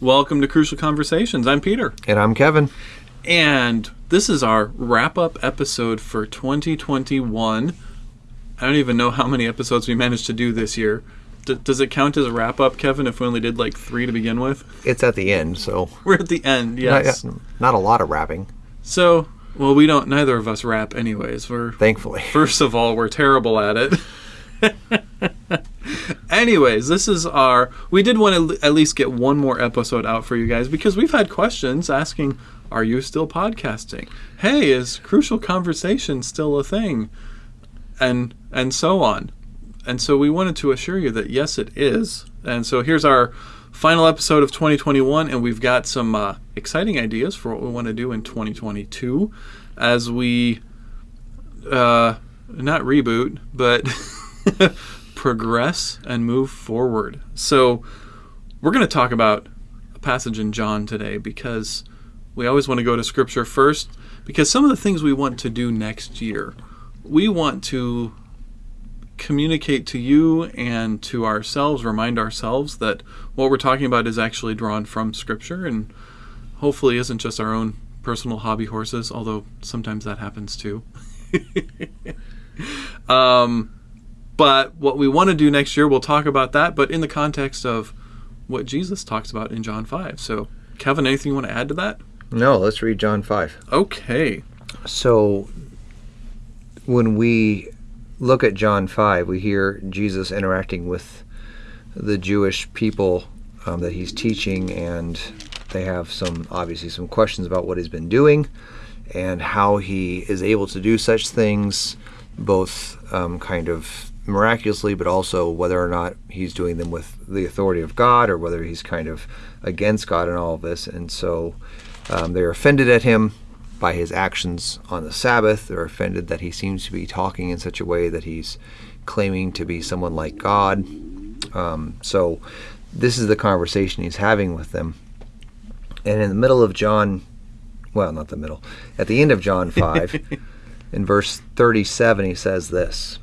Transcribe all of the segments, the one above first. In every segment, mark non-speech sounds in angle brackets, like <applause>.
Welcome to Crucial Conversations. I'm Peter. And I'm Kevin. And this is our wrap up episode for 2021. I don't even know how many episodes we managed to do this year. D- does it count as a wrap up, Kevin, if we only did like three to begin with? It's at the end, so. <laughs> We're at the end, yes. Not, not a lot of rapping. So, well, we don't, neither of us rap anyways. We're, Thankfully. First of all, we're terrible at it. <laughs> <laughs> Anyways, this is our. We did want to at least get one more episode out for you guys because we've had questions asking, "Are you still podcasting? Hey, is Crucial Conversation still a thing?" And and so on. And so we wanted to assure you that yes, it is. And so here's our final episode of 2021, and we've got some uh, exciting ideas for what we want to do in 2022 as we uh, not reboot, but <laughs> progress and move forward. So, we're going to talk about a passage in John today because we always want to go to Scripture first. Because some of the things we want to do next year, we want to communicate to you and to ourselves, remind ourselves that what we're talking about is actually drawn from Scripture and hopefully isn't just our own personal hobby horses, although sometimes that happens too. <laughs> um, but what we want to do next year, we'll talk about that, but in the context of what Jesus talks about in John 5. So, Kevin, anything you want to add to that? No, let's read John 5. Okay. So, when we look at John 5, we hear Jesus interacting with the Jewish people um, that he's teaching, and they have some, obviously, some questions about what he's been doing and how he is able to do such things, both um, kind of miraculously, but also whether or not he's doing them with the authority of God or whether he's kind of against God in all of this. And so um, they're offended at him by his actions on the Sabbath. They're offended that he seems to be talking in such a way that he's claiming to be someone like God. Um, so this is the conversation he's having with them. And in the middle of John, well, not the middle, at the end of John 5, <laughs> in verse 37, he says this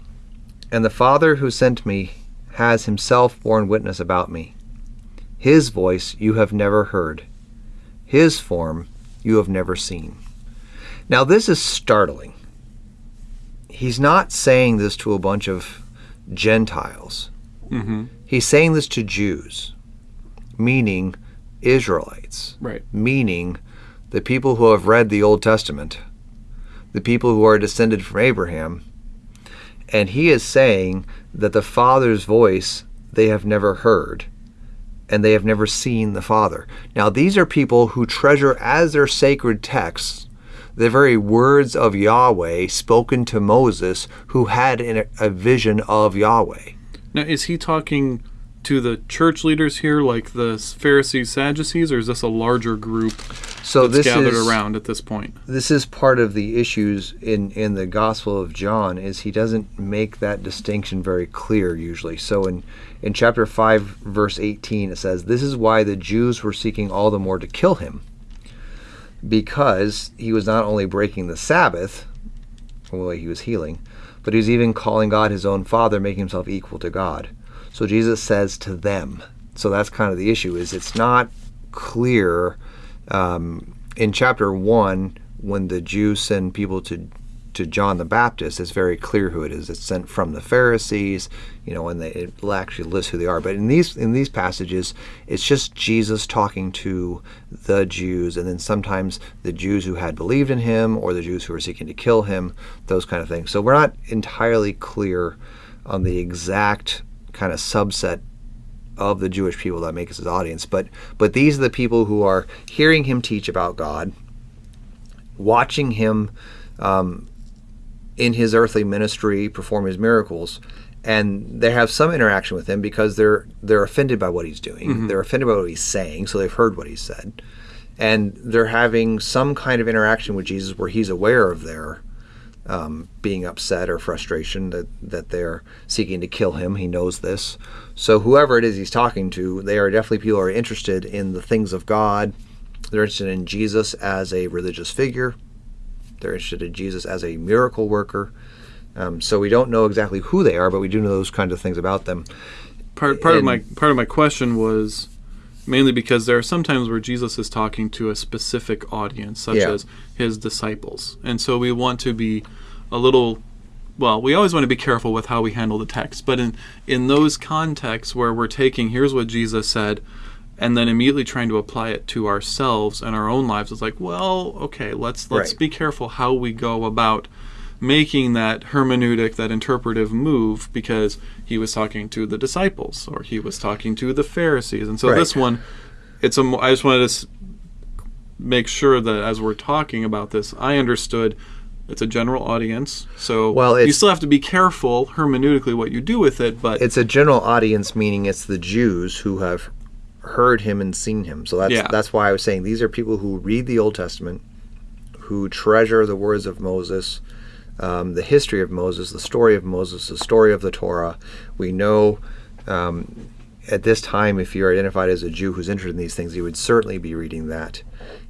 and the Father who sent me has himself borne witness about me. His voice you have never heard, his form you have never seen. Now, this is startling. He's not saying this to a bunch of Gentiles. Mm-hmm. He's saying this to Jews, meaning Israelites, right. meaning the people who have read the Old Testament, the people who are descended from Abraham, and he is saying that the Father's voice they have never heard and they have never seen the Father. Now, these are people who treasure as their sacred texts the very words of Yahweh spoken to Moses, who had a vision of Yahweh. Now, is he talking to the church leaders here, like the Pharisees, Sadducees, or is this a larger group so that's gathered is, around at this point? This is part of the issues in in the Gospel of John is he doesn't make that distinction very clear usually. So in in chapter five, verse eighteen, it says, "This is why the Jews were seeking all the more to kill him, because he was not only breaking the Sabbath, the way he was healing." But he was even calling God his own father, making himself equal to God. So Jesus says to them. So that's kind of the issue. Is it's not clear um, in chapter one when the Jews send people to to John the Baptist, it's very clear who it is. It's sent from the Pharisees, you know, and they, it actually lists who they are. But in these in these passages, it's just Jesus talking to the Jews, and then sometimes the Jews who had believed in him, or the Jews who were seeking to kill him, those kind of things. So we're not entirely clear on the exact kind of subset of the Jewish people that makes his audience. But but these are the people who are hearing him teach about God, watching him um, in his earthly ministry perform his miracles, and they have some interaction with him because they're they're offended by what he's doing. Mm-hmm. They're offended by what he's saying, so they've heard what he said, and they're having some kind of interaction with Jesus where he's aware of their um, being upset or frustration that, that they're seeking to kill him. He knows this. So, whoever it is he's talking to, they are definitely people who are interested in the things of God. They're interested in Jesus as a religious figure, they're interested in Jesus as a miracle worker. Um, so, we don't know exactly who they are, but we do know those kinds of things about them. Part, part, and, of, my, part of my question was mainly because there are some times where Jesus is talking to a specific audience, such Yeah. as his disciples. And so we want to be a little well, we always want to be careful with how we handle the text, but in in those contexts where we're taking here's what Jesus said and then immediately trying to apply it to ourselves and our own lives it's like, well, okay, let's let's Right. be careful how we go about making that hermeneutic, that interpretive move, because he was talking to the disciples or he was talking to the Pharisees, and so Right. this one, it's a. I just wanted to make sure that as we're talking about this, I understood it's a general audience. So Well, you still have to be careful hermeneutically what you do with it, but It's a general audience, meaning it's the Jews who have heard him and seen him. So that's Yeah. that's why I was saying these are people who read the Old Testament, who treasure the words of Moses, um, the history of Moses, the story of Moses, the story of the Torah. We know um, at this time, if you're identified as a Jew who's interested in these things, you would certainly be reading that.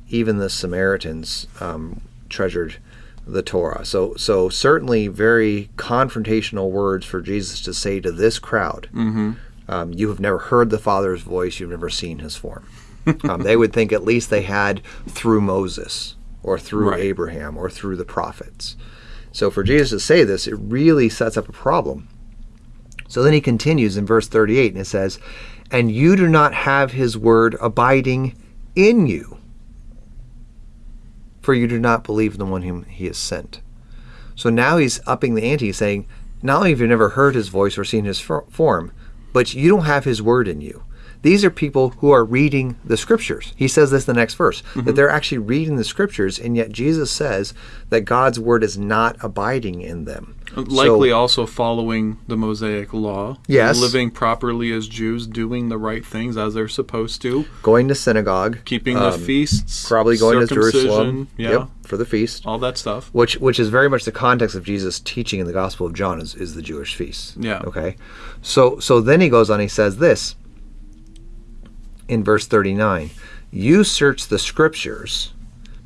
Even the Samaritans um, treasured the Torah. So, so certainly very confrontational words for Jesus to say to this crowd. hmm Um, you have never heard the Father's voice. You've never seen His form. <laughs> um, they would think at least they had through Moses or through Right. Abraham or through the prophets. So for Jesus to say this, it really sets up a problem. So then he continues in verse 38 and it says, And you do not have his word abiding in you, for you do not believe in the one whom he has sent. So now he's upping the ante, saying, Not only have you never heard his voice or seen his form, but you don't have his word in you. These are people who are reading the scriptures. He says this in the next verse that they're actually reading the scriptures, and yet Jesus says that God's word is not abiding in them. likely So- also following the Mosaic law. Yes. living properly as Jews, doing the right things as they're supposed to, going to synagogue, keeping the um, feasts, probably going to Jerusalem, yeah, yep, for the feast. all that stuff. which which is very much the context of Jesus' teaching in the Gospel of John is, is the Jewish feast. Yeah. Okay. So so then he goes on. He says this in verse thirty nine: "You search the Scriptures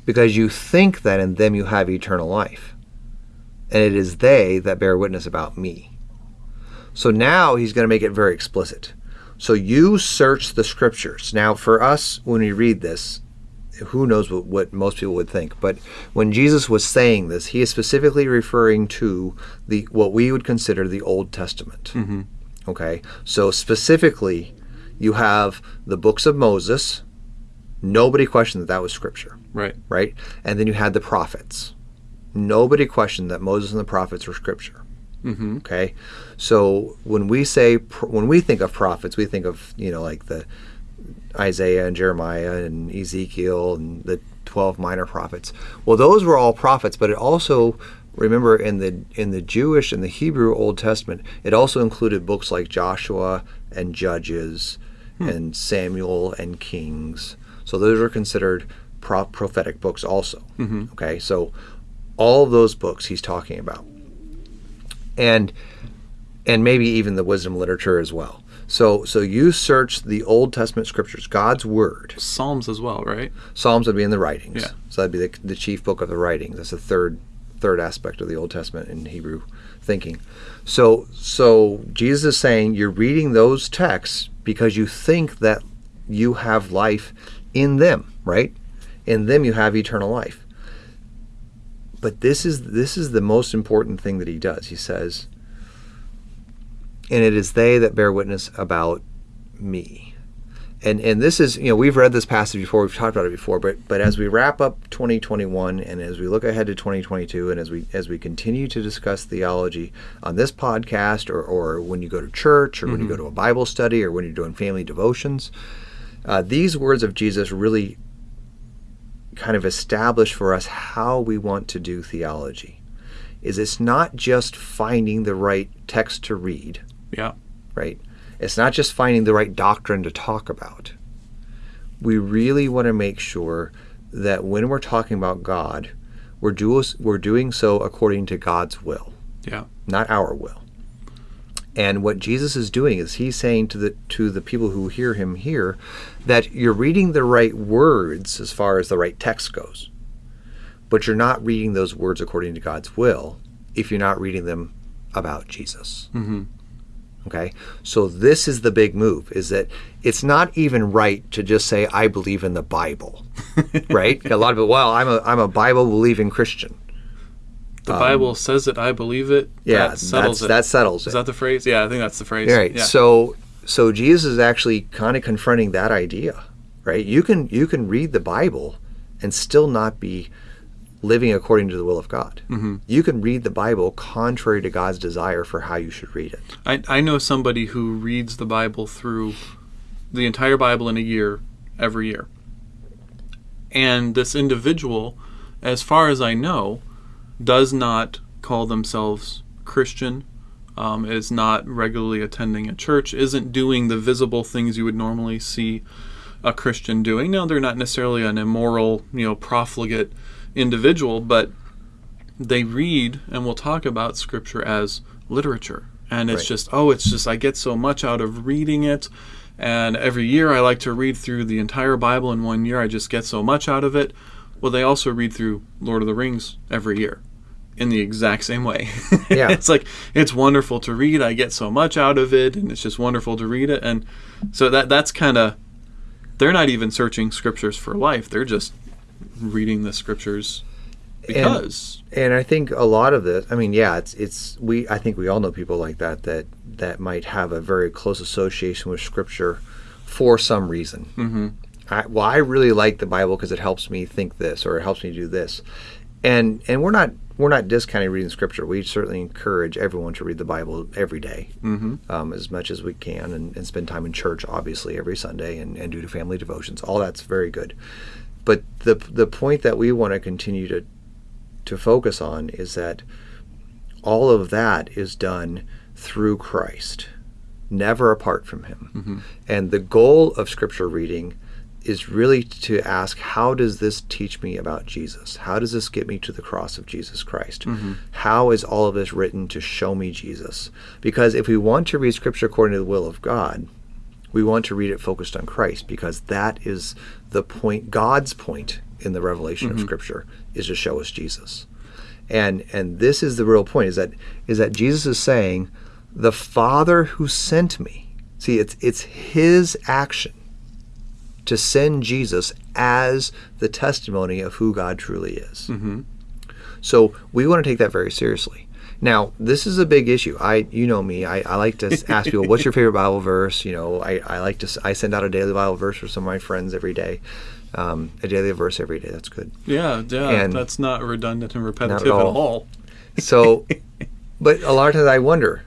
because you think that in them you have eternal life, and it is they that bear witness about me." So now he's going to make it very explicit. So you search the Scriptures. Now, for us, when we read this, who knows what, what most people would think but when jesus was saying this he is specifically referring to the what we would consider the old testament Mhm. okay so specifically you have the books of moses. Nobody questioned that that was scripture. Right. right? And then you had the prophets. Nobody questioned that moses and the prophets were scripture. Hmm okay? So when we say when we think of prophets we think of you know like the isaiah and jeremiah and ezekiel and the 12 minor prophets. Well those were all prophets but it also remember in the in the jewish and the hebrew old testament it also included books like joshua and judges and samuel and kings so those are considered pro- prophetic books also Mhm. okay so all those books he's talking about and and maybe even the wisdom literature as well. So so you search the Old Testament scriptures, God's word. Psalms as well, right? Psalms would be in the writings. Yeah. So that'd be the, the chief book of the writings. That's the third third aspect of the Old Testament in Hebrew thinking. So so Jesus is saying you're reading those texts because you think that you have life in them, right? In them you have eternal life. But this is this is the most important thing that he does. He says, and it is they that bear witness about me. And and this is you know we've read this passage before we've talked about it before but but as we wrap up 2021 and as we look ahead to 2022 and as we as we continue to discuss theology on this podcast or or when you go to church or when you go to a Bible study or when you're doing family devotions uh, these words of Jesus really kind of establish for us how we want to do theology is it's not just finding the right text to read Yeah. right? It's not just finding the right doctrine to talk about. We really want to make sure that when we're talking about God, we're, do, we're doing so according to God's will, Yeah. not our will. And what Jesus is doing is he's saying to the to the people who hear him here that you're reading the right words as far as the right text goes. But you're not reading those words according to God's will if you're not reading them about Jesus. hmm Okay, so this is the big move: is that it's not even right to just say I believe in the Bible, <laughs> right? A lot of it. Well, I'm a I'm a Bible believing Christian. The Bible says it. I believe it. Um, Yeah, that settles it. that settles Is that the phrase? Yeah, I think that's the phrase. right. Yeah. So so Jesus is actually kind of confronting that idea, right? You can you can read the Bible and still not be living according to the will of God. Mm-hmm. You can read the Bible contrary to God's desire for how you should read it. I, I know somebody who reads the Bible through the entire Bible in a year, every year. And this individual, as far as I know, does not call themselves Christian, um, is not regularly attending a church, isn't doing the visible things you would normally see a Christian doing. Now, they're not necessarily an immoral, you know, profligate individual, but they read and we'll talk about scripture as literature. And it's Right. just oh it's just i get so much out of reading it. And every year i like to read through the entire bible in one year. I just get so much out of it. Well they also read through lord of the rings every year in the exact same way. <laughs> Yeah. it's like it's wonderful to read. I get so much out of it and it's just wonderful to read it. And so that that's kind of they're not even searching scriptures for life. They're just reading the scriptures because And I think a lot of this, I mean, yeah, it's it's we. I think we all know people like that that that might have a very close association with Scripture for some reason. Mm-hmm. I, well, I really like the Bible because it helps me think this or it helps me do this, and and we're not we're not discounting reading Scripture. We certainly encourage everyone to read the Bible every day, um, as much as we can, and, and spend time in church, obviously, every Sunday, and, and do the family devotions. All that's very good. But the the point that we want to continue to to focus on is that all of that is done through Christ, never apart from Him. Mm-hmm. And the goal of Scripture reading is really to ask, how does this teach me about Jesus? How does this get me to the cross of Jesus Christ? Mm-hmm. How is all of this written to show me Jesus? Because if we want to read Scripture according to the will of God, we want to read it focused on Christ because that is the point God's point in the revelation of mm-hmm. scripture is to show us Jesus. And and this is the real point is that is that Jesus is saying the Father who sent me. See, it's it's his action to send Jesus as the testimony of who God truly is. Mm-hmm. So we want to take that very seriously. Now, this is a big issue. I, you know me. I, I like to ask people, "What's your favorite Bible verse?" You know, I, I like to. I send out a daily Bible verse for some of my friends every day. Um, a daily verse every day. That's good. Yeah, yeah, And- that's not redundant and repetitive at at all. all. So, but a lot of times I wonder,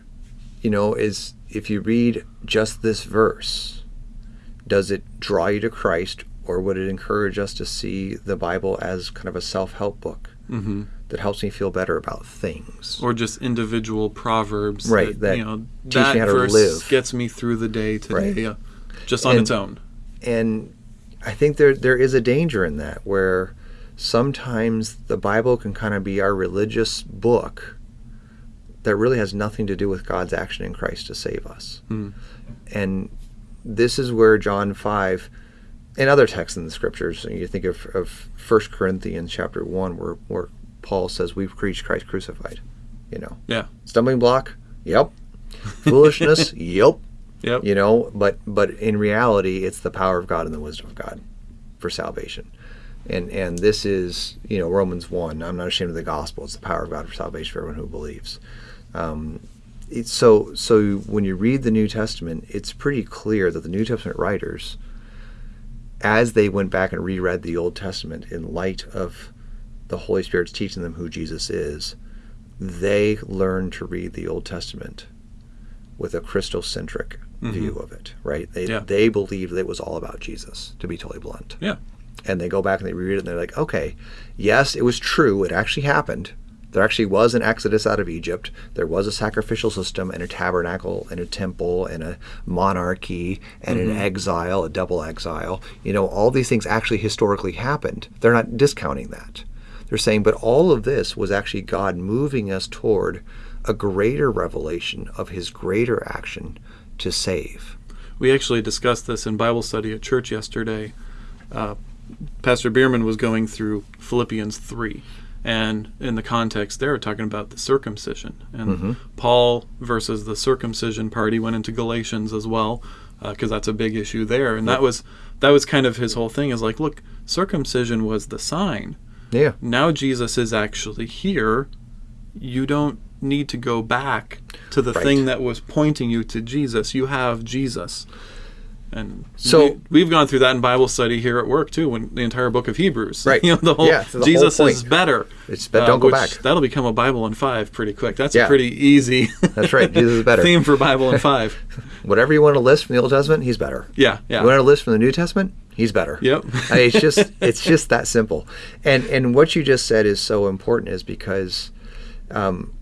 you know, is if you read just this verse, does it draw you to Christ, or would it encourage us to see the Bible as kind of a self-help book hmm that helps me feel better about things? Or just individual proverbs, Right, That, that you know, that verse live. gets me through the day today, Right. uh, just on And- its own. and I think there there is a danger in that where sometimes the Bible can kind of be our religious book that really has nothing to do with God's action in Christ to save us. Hmm. And this is where John 5 and other texts in the scriptures, you think of, of 1 Corinthians chapter 1 where, where Paul says we've preached Christ crucified, you know. Yeah. Stumbling block? Yep. Foolishness? <laughs> yep Yep. you know but but in reality it's the power of god and the wisdom of god for salvation and and this is you know romans 1 i'm not ashamed of the gospel it's the power of god for salvation for everyone who believes um, it's so so when you read the new testament it's pretty clear that the new testament writers as they went back and reread the old testament in light of the holy spirit's teaching them who jesus is they learned to read the old testament with a Christocentric mm-hmm. view of it, right? They Yeah. they believed that it was all about Jesus, to be totally blunt. Yeah. And they go back and they read it and they're like, okay, yes, it was true. It actually happened. There actually was an exodus out of Egypt. There was a sacrificial system and a tabernacle and a temple and a monarchy and an mm-hmm. exile, a double exile. You know, all these things actually historically happened. They're not discounting that. They're saying, but all of this was actually God moving us toward a greater revelation of his greater action to save. We actually discussed this in Bible study at church yesterday. Uh, Pastor Bierman was going through Philippians 3, And in the context, they're talking about the circumcision. And Paul versus the circumcision party went into Galatians as well, because that's a big issue there. And that was that was kind of his whole thing. Is like, look, circumcision was the sign. Yeah. Now Jesus is actually here. You don't need to go back to the Right. thing that was pointing you to Jesus. You have Jesus. And So- we, have gone through that in Bible study here at work too, when the entire book of Hebrews. <laughs> Right. You know, the whole Yeah, so the whole Jesus is better. It's be- don't go back. That'll become a Bible in five pretty quick. That's a pretty easy <laughs> That's right. Jesus is better. <laughs> theme for Bible in five. Whatever you want to list from the Old Testament, he's better. Yeah, yeah. You want to list from the New Testament, he's better. Yep. I mean, it's just it's just that simple. And and what you just said is so important is because um,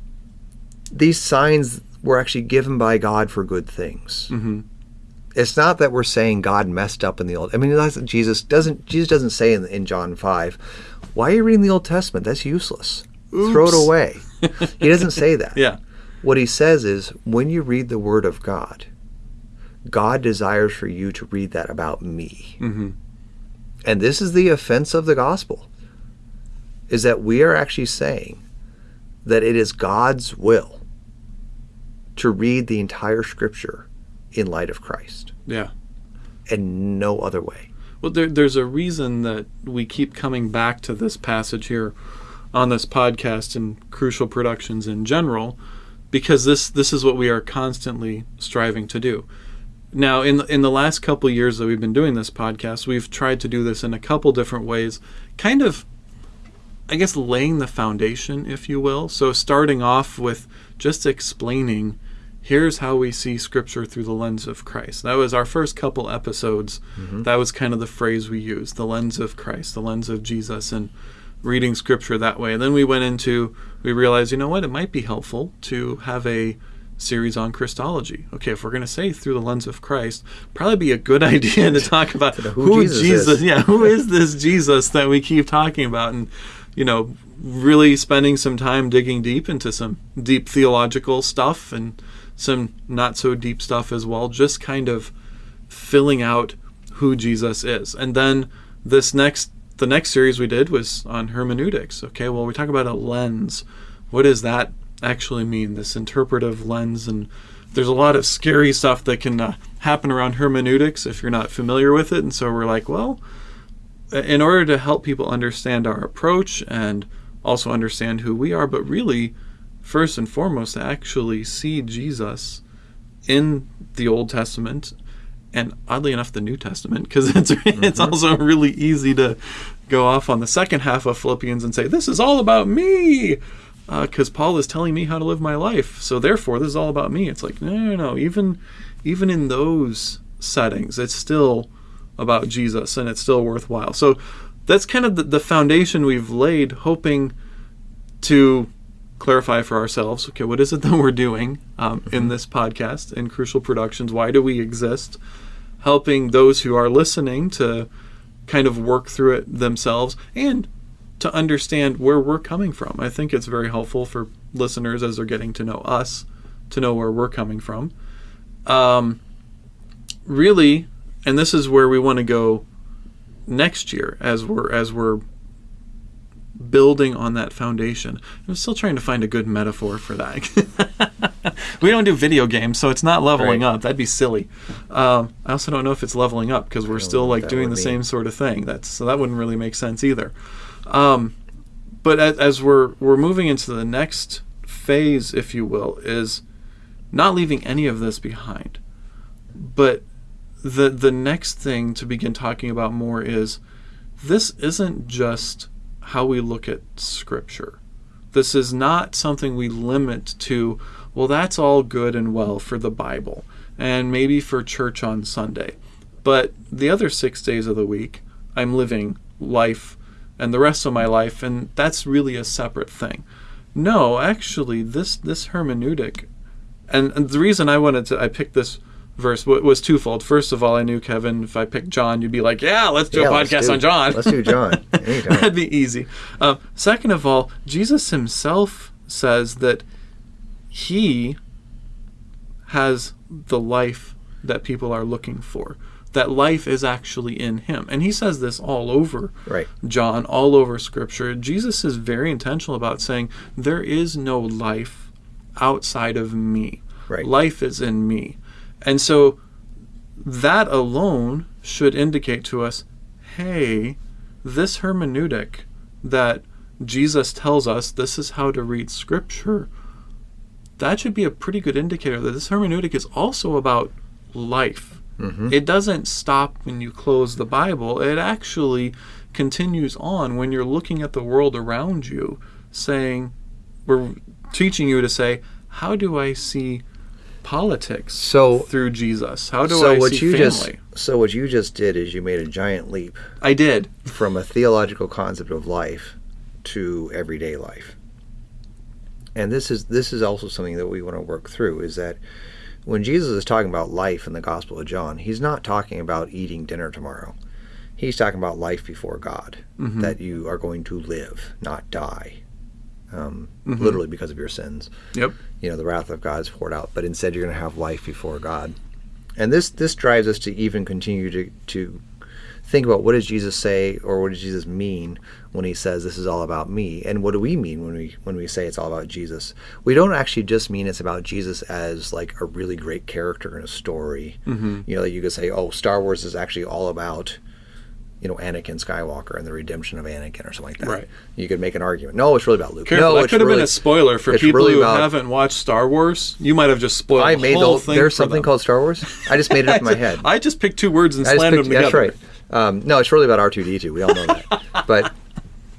these signs were actually given by God for good things. hmm It's not that we're saying God messed up in the old. I mean, that's, Jesus doesn't. Jesus doesn't say in, in John five, "Why are you reading the Old Testament? That's useless. Throw it away." <laughs> he doesn't say that. Yeah. What he says is, when you read the Word of God, God desires for you to read that about me. hmm And this is the offense of the gospel is that we are actually saying that it is God's will to read the entire scripture in light of Christ Yeah. and no other way. Well, there, there's a reason that we keep coming back to this passage here on this podcast and crucial productions in general, because this this is what we are constantly striving to do. Now, in the, in the last couple years that we've been doing this podcast, we've tried to do this in a couple different ways, kind of, I guess, laying the foundation, if you will. So, starting off with just explaining here's how we see scripture through the lens of Christ. That was our first couple episodes. Mm-hmm. That was kind of the phrase we used the lens of Christ, the lens of Jesus, and reading scripture that way. And then we went into, we realized, you know what, it might be helpful to have a series on Christology. Okay, if we're going to say through the lens of Christ, probably be a good <laughs> idea to talk <laughs> about who who, Jesus Jesus, is. yeah, who is <laughs> this Jesus that we keep talking about, and you know, really spending some time digging deep into some deep theological stuff and some not so deep stuff as well, just kind of filling out who Jesus is. And then this next the next series we did was on hermeneutics. Okay, well we talk about a lens. What does that actually mean? This interpretive lens and there's a lot of scary stuff that can uh, happen around hermeneutics if you're not familiar with it. And so we're like, well, in order to help people understand our approach and also understand who we are, but really, first and foremost, to actually see Jesus in the Old Testament and oddly enough the New Testament because it's <laughs> it's mm-hmm. also really easy to go off on the second half of Philippians and say this is all about me uh, because Paul is telling me how to live my life. So therefore this is all about me. It's like no no no. Even even in those settings it's still about Jesus and it's still worthwhile. So that's kind of the, the foundation we've laid hoping to clarify for ourselves okay what is it <laughs> that we're doing um, in this podcast in crucial productions? Why do we exist? Helping those who are listening to kind of work through it themselves and to understand where we're coming from. I think it's very helpful for listeners as they're getting to know us to know where we're coming from. Um, really and this is where we want to go next year as we're as we're building on that foundation. I'm still trying to find a good metaphor for that. <laughs> we don't do video games, so it's not leveling Right. up. That'd be silly. Um, I also don't know if it's leveling up because we're still like doing the same sort of thing. That's so that wouldn't really make sense either. Um, but as, as we're we're moving into the next phase, if you will, is not leaving any of this behind. But the the next thing to begin talking about more is this isn't just how we look at scripture. This is not something we limit to, well, that's all good and well for the Bible and maybe for church on Sunday. But the other six days of the week, I'm living life and the rest of my life, and that's really a separate thing. No, actually, this, this hermeneutic, and, and the reason I wanted to, I picked this verse was twofold. First of all, I knew Kevin, if I picked John, you'd be like, yeah, let's do Yeah, a podcast do- on John. let's do John. <laughs> That'd be easy. Um, second of all, Jesus himself says that he has the life that people are looking for. that life is actually in him. And he says this all over Right. John, all over scripture. Jesus is very intentional about saying, There is no life outside of me. Right. Life is in me. And so that alone should indicate to us hey, this hermeneutic that Jesus tells us this is how to read scripture, that should be a pretty good indicator that this hermeneutic is also about life. Mm-hmm. It doesn't stop when you close the Bible, it actually continues on when you're looking at the world around you, saying, we're teaching you to say, how do I see politics So- through Jesus? How do so I what see you family? just so what you just did is you made a giant leap I did. from a theological concept of life to everyday life. And this is this is also something that we want to work through is that when Jesus is talking about life in the Gospel of John, he's not talking about eating dinner tomorrow. He's talking about life before God, Mm-hmm. that you are going to live, not die, um, Mm-hmm. literally because of your sins. Yep. You know, the wrath of God is poured out, but instead you're going to have life before God. And this this drives us to even continue to to think about what does Jesus say or what does Jesus mean when he says this is all about me and what do we mean when we when we say it's all about Jesus we don't actually just mean it's about Jesus as like a really great character in a story Mm-hmm. you know that you could say oh Star Wars is actually all about you know Anakin Skywalker and the redemption of Anakin or something like that Right. you could make an argument no it's really about Luke Careful, no that could have really, been a spoiler for people really who about- haven't watched Star Wars. You might have just spoiled I the made whole the, thing. there's something them. called Star Wars I just made it up <laughs> in my head I just picked two words and I slammed them picked- that's right. Um, no, it's really about R two D two. We all know that. <laughs> but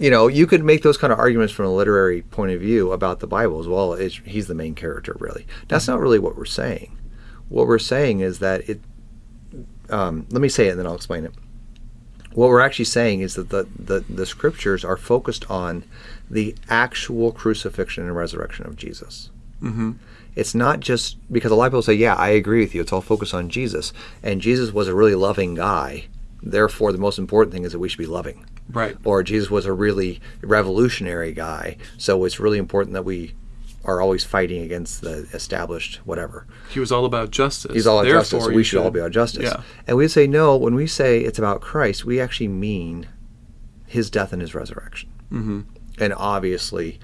you know, you could make those kind of arguments from a literary point of view about the Bible as well. It's, he's the main character, really. That's not really what we're saying. What we're saying is that it. Um, let me say it, and then I'll explain it. What we're actually saying is that the, the, the scriptures are focused on the actual crucifixion and resurrection of Jesus. hmm It's not just because a lot of people say, "Yeah, I agree with you. It's all focused on Jesus," and Jesus was a really loving guy. Therefore, the most important thing is that we should be loving. Right. Or Jesus was a really revolutionary guy, so it's really important that we are always fighting against the established whatever. He was all about justice. He's all about Therefore, justice. We should all be about justice. Yeah. And we say no when we say it's about Christ. We actually mean His death and His resurrection hmm and obviously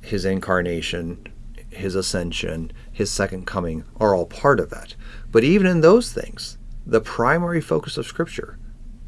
his incarnation, his ascension, his second coming are all part of that. But even in those things, the primary focus of Scripture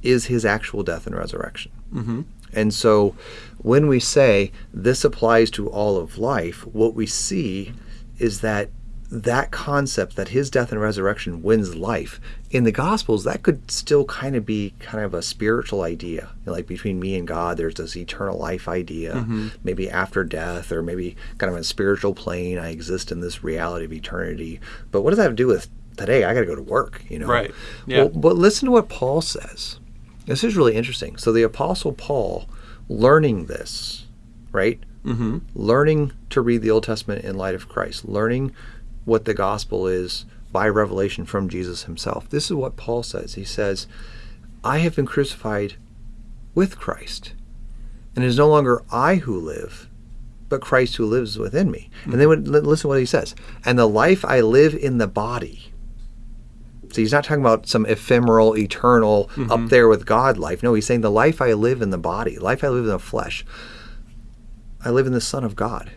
is his actual death and resurrection. hmm And so when we say this applies to all of life, what we see is that that concept that his death and resurrection wins life in the gospels that could still kind of be kind of a spiritual idea. You know, like between me and god there's this eternal life idea. Mm-hmm. Maybe after death or maybe kind of a spiritual plane i exist in this reality of eternity. But what does that have to do with today? I got to go to work you know? Right. Yeah. well, but listen to what paul says. This is really interesting. So the apostle paul learning this right hmm learning to read the Old Testament in light of Christ, learning what the gospel is by revelation from Jesus himself. This is what Paul says. He says, I have been crucified with Christ, and it is no longer I who live, but Christ who lives within me. And then listen to what he says. And the life I live in the body. So he's not talking about some ephemeral, eternal, up mm-hmm. there with God life. No, he's saying the life I live in the body, life I live in the flesh, I live in the Son of God,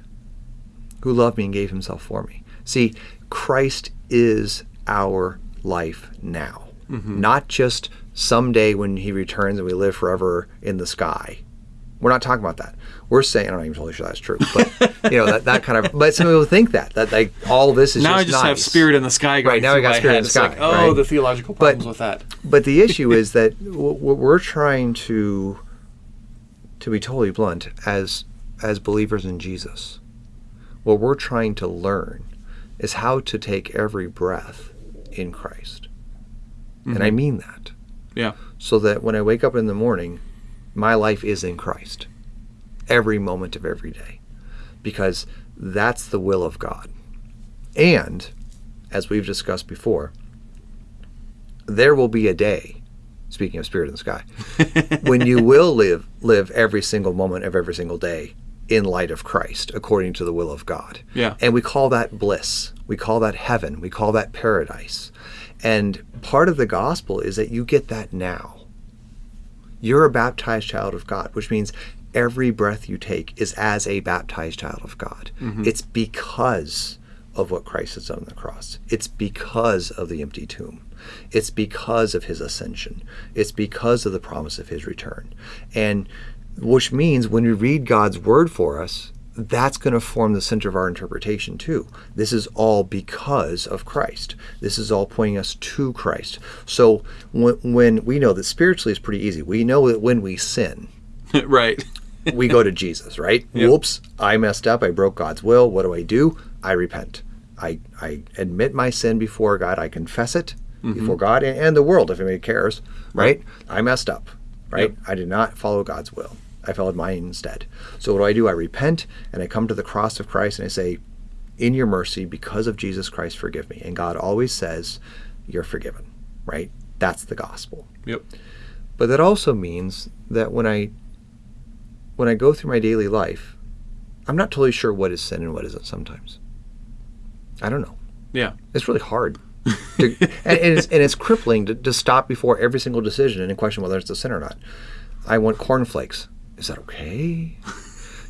who loved me and gave himself for me. See, Christ is our life now, mm-hmm. not just someday when he returns and we live forever in the sky. We're not talking about that. We're saying I'm not even totally sure that's true, but you know that, that kind of. But some people think that that like all this is Now just I just have spirit in the sky going Right, now I got spirit in the It's like, sky, oh, right? the theological But- problems with that. But the issue <laughs> is that w- w- we're trying to, to be totally blunt, as as believers in Jesus, what we're trying to learn is how to take every breath in Christ, and I mm-hmm. mean that. Yeah. So that when I wake up in the morning, my life is in Christ, every moment of every day, because that's the will of God, and as we've discussed before, there will be a day, speaking of spirit in the sky, <laughs> when you will live live every single moment of every single day in light of Christ, according to the will of God. Yeah. And we call that bliss. We call that heaven. We call that paradise. And part of the gospel is that you get that now. You're a baptized child of God, which means every breath you take is as a baptized child of God. Mm-hmm. It's because of what Christ has done on the cross. It's because of the empty tomb. It's because of his ascension. It's because of the promise of his return. And which means when we read God's word for us, that's going to form the center of our interpretation too. This is all because of Christ. This is all pointing us to Christ. So when, when we know that spiritually is pretty easy, we know that when we sin, <laughs> right. <laughs> we go to Jesus, right? Yep. Whoops, I messed up. I broke God's will. What do I do? I repent. I, I admit my sin before God. I confess it Mm-hmm. before God and, and the world, if anybody cares, right? I messed up, right? Yep. I did not follow God's will. I followed mine instead. So what do I do? I repent and I come to the cross of Christ and I say, in your mercy, because of Jesus Christ, forgive me. And God always says, you're forgiven, right? That's the gospel. Yep. But that also means that when I when I go through my daily life, I'm not totally sure what is sin and what isn't sometimes. I don't know. Yeah. It's really hard. <laughs> to, and, and, it's, and it's crippling to, to stop before every single decision and question whether it's a sin or not. I want cornflakes. Is that okay?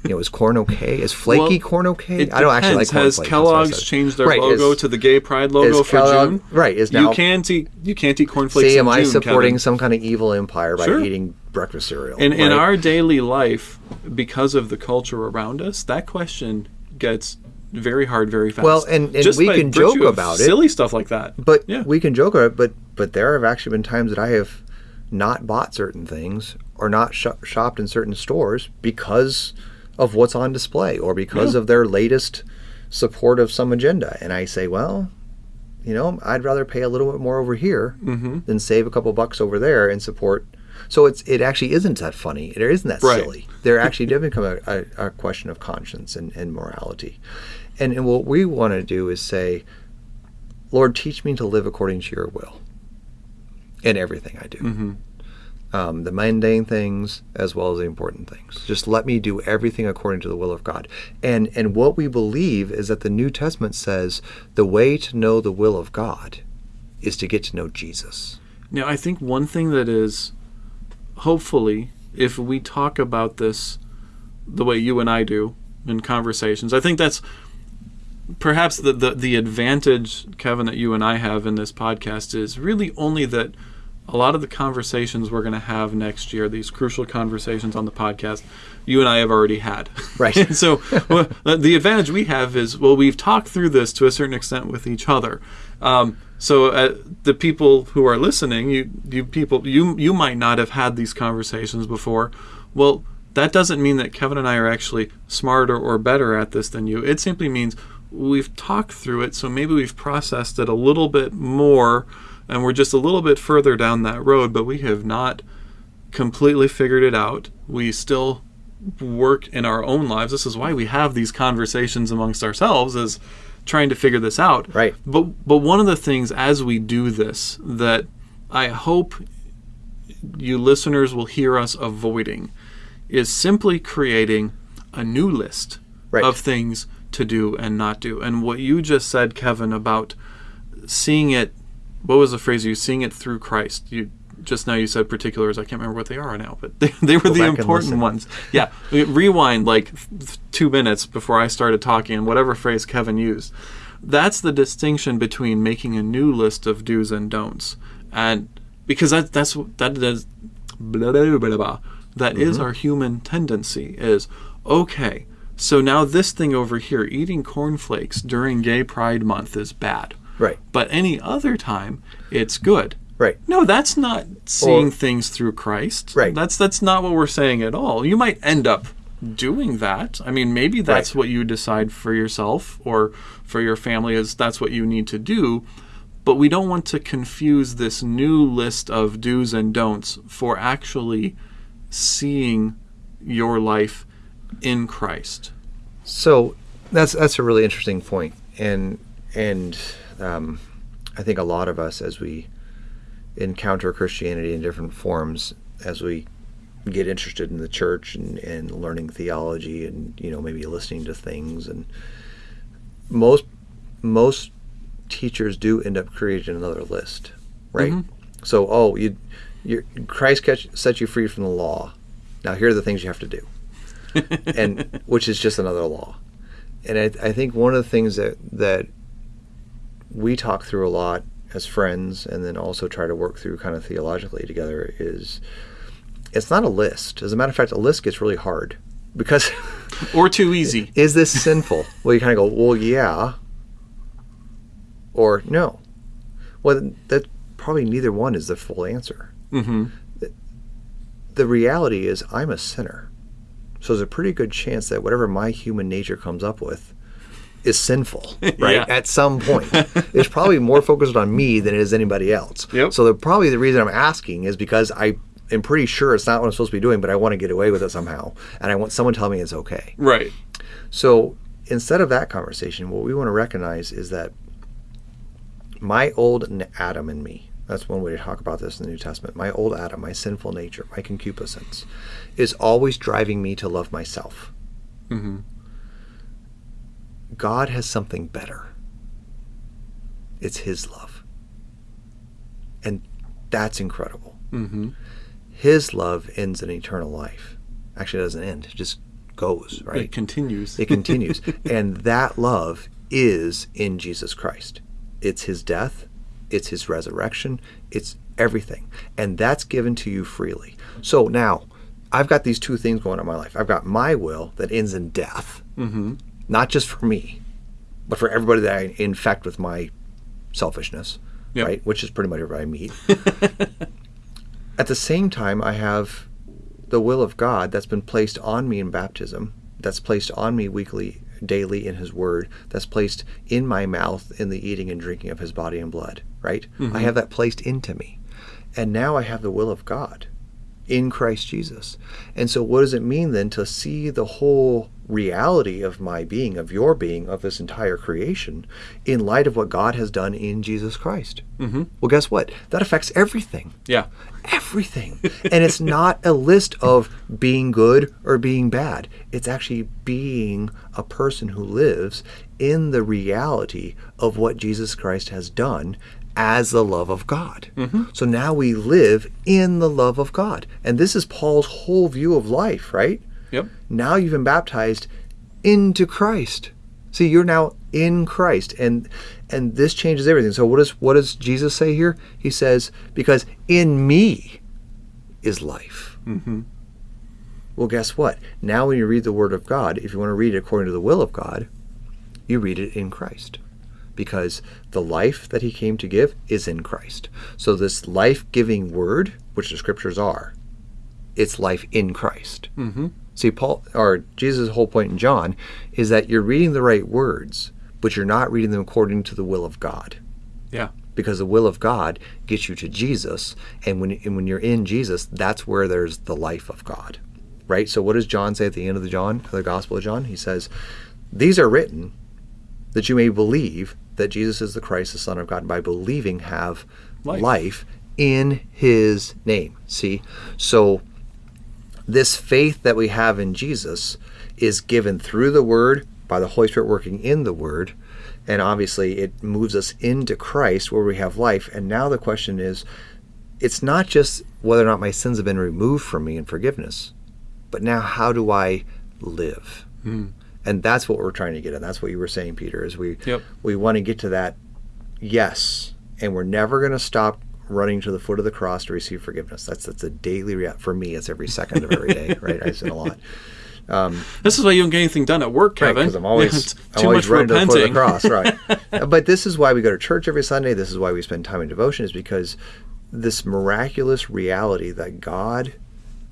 You know, is corn okay? Is flaky Well, corn okay? It I don't actually like depends. Has cornflakes. that's what I Kellogg's changed their Right, logo is- to the gay pride logo for Kellogg- June? right, is now- you can't eat you can't eat cornflakes. See, am I supporting Kevin. some kind of evil empire by Sure. eating breakfast cereal? in in our daily life because of the culture around us? That question gets very hard very fast. Well, and- and we can joke about it. silly stuff like that. But Yeah. we can joke about it. But but there have actually been times that I have not bought certain things or not sh- shopped in certain stores because of what's on display or because Yeah. of their latest support of some agenda. And I say, well, you know, I'd rather pay a little bit more over here Mm-hmm. than save a couple bucks over there and support. So it's it actually isn't that funny. It isn't that Right. silly. There actually did become a, a, a question of conscience and, and morality. And, and what we want to do is say, Lord, teach me to live according to your will in everything I do. Mm-hmm. Um, the mundane things as well as the important things. Just let me do everything according to the will of God. And and what we believe is that the New Testament says the way to know the will of God is to get to know Jesus. Now, I think one thing that is hopefully, if we talk about this the way you and I do in conversations, I think that's perhaps the, the, the advantage, Kevin, that you and I have in this podcast is really only that a lot of the conversations we're going to have next year, these crucial conversations on the podcast, you and I have already had. Right. And <laughs> so well, the advantage we have is, well, we've talked through this to a certain extent with each other. Um, so uh, the people who are listening, you, you people, you, you might not have had these conversations before. Well, that doesn't mean that Kevin and I are actually smarter or better at this than you. It simply means we've talked through it, so maybe we've processed it a little bit more, and we're just a little bit further down that road, but we have not completely figured it out. We still work in our own lives. This is why we have these conversations amongst ourselves is trying to figure this out. Right. But but one of the things as we do this that I hope you listeners will hear us avoiding is simply creating a new list Right. of things to do and not do. And what you just said, Kevin, about seeing it what was the phrase you seeing it through Christ. You just now you said particulars. I can't remember what they are now, but <laughs> they, they were Go the important ones. Yeah, rewind like th- two minutes before I started talking, and whatever phrase Kevin used. That's the distinction between making a new list of do's and don'ts, and because that that's that is blah, blah, blah, blah. That is Mm-hmm. our human tendency. Is okay. So now this thing over here, eating cornflakes during Gay Pride Month, is bad. Right. But any other time, it's good. Right. No, that's not seeing Or- things through Christ. Right. That's that's not what we're saying at all. You might end up doing that. I mean, maybe that's Right. what you decide for yourself or for your family is that's what you need to do. But we don't want to confuse this new list of do's and don'ts for actually seeing your life in Christ. So that's that's a really interesting point, and and um, I think a lot of us, as we encounter Christianity in different forms, as we get interested in the church and, and learning theology and you know maybe listening to things and most most teachers do end up creating another list right? So oh you you christ catch, set you free from the law. Now here are the things you have to do. <laughs> And which is just another law. And I, I think one of the things that that we talk through a lot as friends and then also try to work through kind of theologically together is it's not a list. As a matter of fact a list gets really hard because <laughs> Or too easy. is this sinful? <laughs> Well you kind of go well yeah. Or no. Well that probably neither one is the full answer. Mm-hmm. the reality is i'm a sinner. So there's a pretty good chance that whatever my human nature comes up with is sinful <laughs> right Yeah. at some point <laughs> it's probably more focused on me than it is anybody else Yep. so the, probably the reason i'm asking is because i am pretty sure it's not what i'm supposed to be doing but i want to get away with it somehow and i want someone to tell me it's okay Right. so instead of that conversation, what we want to recognize is that my old Adam in me, that's one way to talk about this in the New Testament, my old Adam, my sinful nature, my concupiscence, is always driving me to love myself. Mm-hmm. God has something better. It's His love. And that's incredible. Mm-hmm. His love ends in eternal life. Actually, it doesn't end, it just goes, right? It continues. It continues. <laughs> and that love is in Jesus Christ. It's his death, it's his resurrection, it's everything. And that's given to you freely. So now, I've got these two things going on in my life. I've got my will that ends in death, mm-hmm. Not just for me, but for everybody that I infect with my selfishness, Yep. right? Which is pretty much everybody I meet. <laughs> At the same time, I have the will of God that's been placed on me in baptism, that's placed on me weekly, daily in His Word, that's placed in my mouth in the eating and drinking of His body and blood, right? I mm-hmm. have that placed into me. And now I have the will of God in Christ Jesus. And so, what does it mean then to see the whole reality of my being, of your being, of this entire creation in light of what God has done in Jesus Christ? Mm-hmm. Well, guess what? That affects everything Yeah. everything. <laughs> and it's not a list of being good or being bad. It's actually being a person who lives in the reality of what Jesus Christ has done as the love of God. So now we live in the love of God. And this is Paul's whole view of life, right? Yep. Now you've been baptized into Christ. See, you're now in Christ, and and this changes everything. So what does what does Jesus say here? He says, "Because in me is life." Mm-hmm. Well, guess what? Now, when you read the Word of God, if you want to read it according to the will of God, you read it in Christ. Because the life that He came to give is in Christ. So, this life giving Word, which the Scriptures are, it's life in Christ. Mm-hmm. See, Paul or Jesus' whole point in John is that you're reading the right words, but you're not reading them according to the will of God. Yeah. Because the will of God gets you to Jesus, and when and when you're in Jesus, that's where there's the life of God, right? So, what does John say at the end of the John, the Gospel of John? He says, "These are written that you may believe that Jesus is the Christ, the Son of God, and by believing have Life. life in His name." See, so this faith that we have in Jesus is given through the Word by the Holy Spirit working in the Word. And obviously, it moves us into Christ where we have life. And now the question is it's not just whether or not my sins have been removed from me in forgiveness, but now how do I live? Mm. And that's what we're trying to get at. That's what you were saying, Peter, is we, Yep. we want to get to that yes. And we're never going to stop running to the foot of the cross to receive forgiveness. That's that's a daily rea- for me. It's every second of every day, right? I sin a lot. Um, This is why you don't get anything done at work, Kevin. because I'm always, <laughs> I'm always much running to the foot of repenting. the cross, right? <laughs> but this is why we go to church every Sunday. This is why we spend time in devotion, is because this miraculous reality that God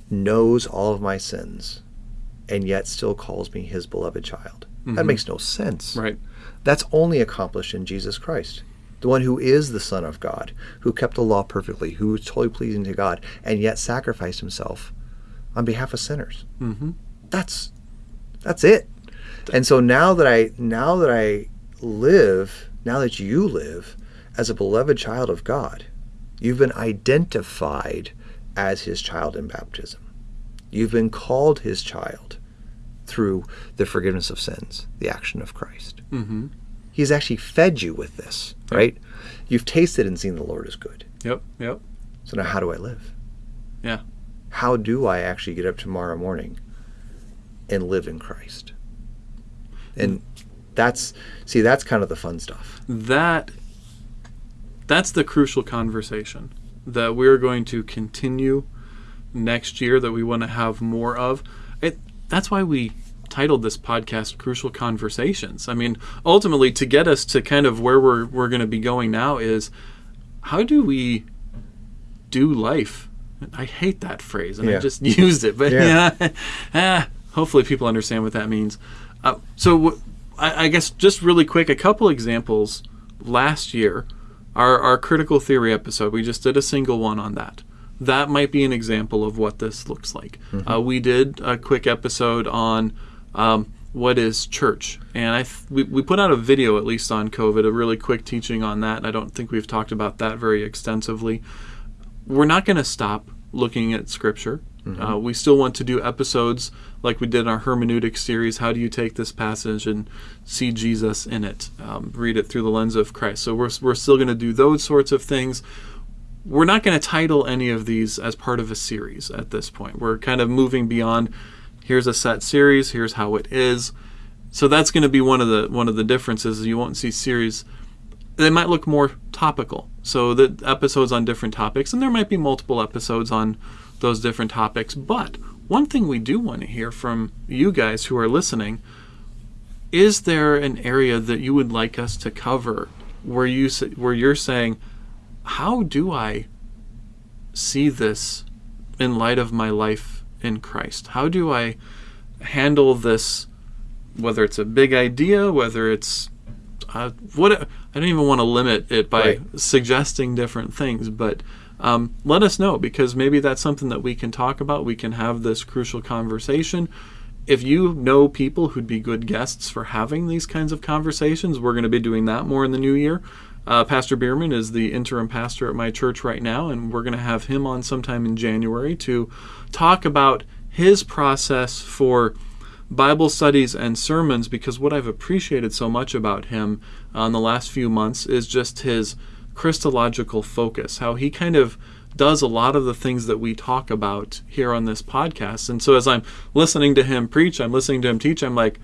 knows all of my sins and yet still calls me his beloved child. That Mhm. makes no sense. Right. That's only accomplished in Jesus Christ, the one who is the Son of God, who kept the law perfectly, who was totally pleasing to God, and yet sacrificed himself on behalf of sinners. Mm-hmm. That's that's it. And so now that I now that I live, now that you live as a beloved child of God, you've been identified as his child in baptism. You've been called his child through the forgiveness of sins, the action of Christ. Mm-hmm. He's actually fed you with this, right? You've tasted and seen the Lord is good. Yep. Yep. So now how do I live? Yeah. How do I actually get up tomorrow morning and live in Christ? And that's see that's kind of the fun stuff. That that's the crucial conversation that we're going to continue next year that we want to have more of. That's why we titled this podcast Crucial Conversations. I mean, ultimately to get us to kind of where we're we're going to be going now is how do we do life? I hate that phrase and I just <laughs> used it, but Yeah. yeah, ah, <laughs> hopefully people understand what that means. Uh, so w- I, I guess just really quick, a couple examples. Last year, our our critical theory episode, we just did a single one on that. That might be an example of what this looks like. Uh, we did a quick episode on um, what is church, and I we, we put out a video at least on COVID, a really quick teaching on that. I don't think we've talked about that very extensively we're not going to stop looking at scripture. Uh, we still want to do episodes like we did in our hermeneutic series. How do you take this passage and see Jesus in it? Um, read it through the lens of Christ. So we're, we're still going to do those sorts of things. We're not going to title any of these as part of a series at this point. We're kind of moving beyond here's a set series, here's how it is. So that's going to be one of the one of the differences. You won't see series they might look more topical. So the episodes on different topics, and there might be multiple episodes on those different topics. But one thing we do want to hear from you guys who are listening is there an area that you would like us to cover where you where you're saying, how do I see this in light of my life in Christ? How do I handle this? Whether it's a big idea, whether it's uh, what I don't even want to limit it by Right. suggesting different things, but um, let us know because maybe that's something that we can talk about. We can have this crucial conversation. If you know people who'd be good guests for having these kinds of conversations, we're going to be doing that more in the new year. Uh, pastor Bierman is the interim pastor at my church right now, and we're going to have him on sometime in January to talk about his process for Bible studies and sermons because what I've appreciated so much about him uh, in the last few months is just his Christological focus, how he kind of does a lot of the things that we talk about here on this podcast. And so as I'm listening to him preach, I'm listening to him teach, I'm like,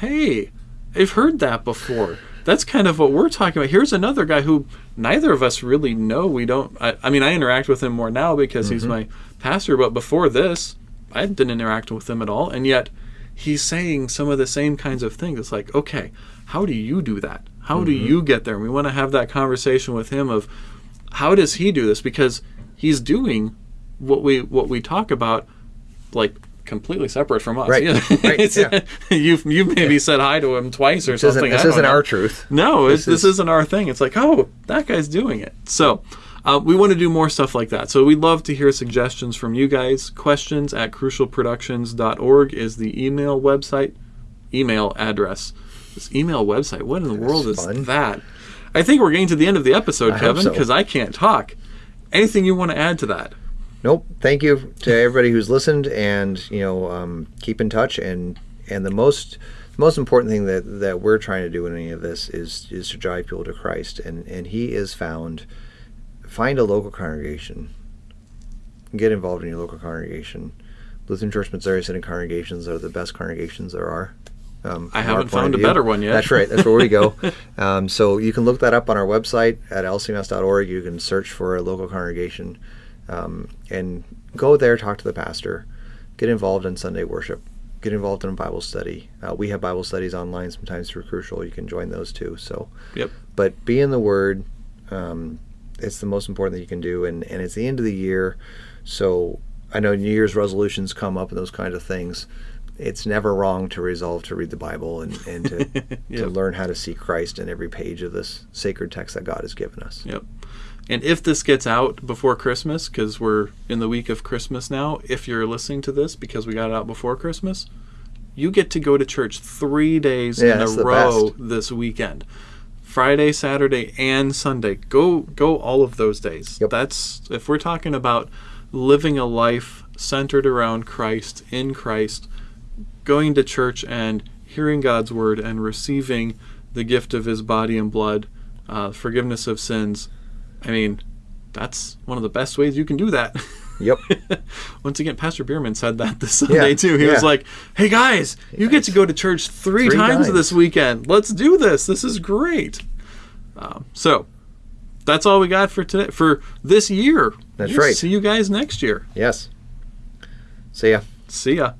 hey, I've heard that before. That's kind of what we're talking about. Here's another guy who neither of us really know. We don't, I, I mean, I interact with him more now because he's mm-hmm. my pastor, but before this, I didn't interact with him at all. And yet, he's saying some of the same kinds of things. It's like, okay, how do you do that? How do mm-hmm. you get there? And we want to have that conversation with him of how does he do this? Because he's doing what we what we talk about, like completely separate from us. Right, Yeah. right, <laughs> yeah. you've you maybe said hi to him twice or This isn't, something. this I don't isn't know. our truth. No, This this, is- isn't our thing. It's like, oh, that guy's doing it. So uh, we want to do more stuff like that. So we'd love to hear suggestions from you guys. Questions at crucialproductions.org is the email website, email address. This email website, what in the world is fun. that? I think we're getting to the end of the episode, I Kevin, so. because I can't talk. Anything you want to add to that? Nope. Thank you to everybody who's listened, and you know, um, keep in touch. And and the most most important thing that that we're trying to do in any of this is is to drive people to Christ, and and He is found. Find a local congregation. Get involved in your local congregation. Lutheran Church Missouri Synod congregations are the best congregations there are. Um, I haven't found a better one yet. That's right. That's where we go. <laughs> um, so you can look that up on our website at lcms.org. You can search for a local congregation um, and go there, talk to the pastor, get involved in Sunday worship, get involved in a Bible study. Uh, we have Bible studies online sometimes through Crucial. You can join those too. So, Yep. but be in the Word. Um, it's the most important thing you can do, and, and it's the end of the year. So I know New Year's resolutions come up and those kind of things. It's never wrong to resolve to read the Bible and, and to, <laughs> to learn how to see Christ in every page of this sacred text that God has given us. Yep. And if this gets out before Christmas, because we're in the week of Christmas now, if you're listening to this because we got it out before Christmas, you get to go to church three days Yeah, in a row best. this weekend. Friday, Saturday, and Sunday. Go go all of those days. Yep. That's if we're talking about living a life centered around Christ, in Christ, going to church and hearing God's word and receiving the gift of his body and blood, uh, forgiveness of sins. I mean, that's one of the best ways you can do that. Yep. <laughs> Once again, Pastor Bierman said that this Sunday Yeah, too. He was like, "Hey guys, you get to go to church three, Three times, times. this weekend. Let's do this. This is great." Um, so, that's all we got for today for this year. That's We'll right. See you guys next year. yes. See ya. See ya.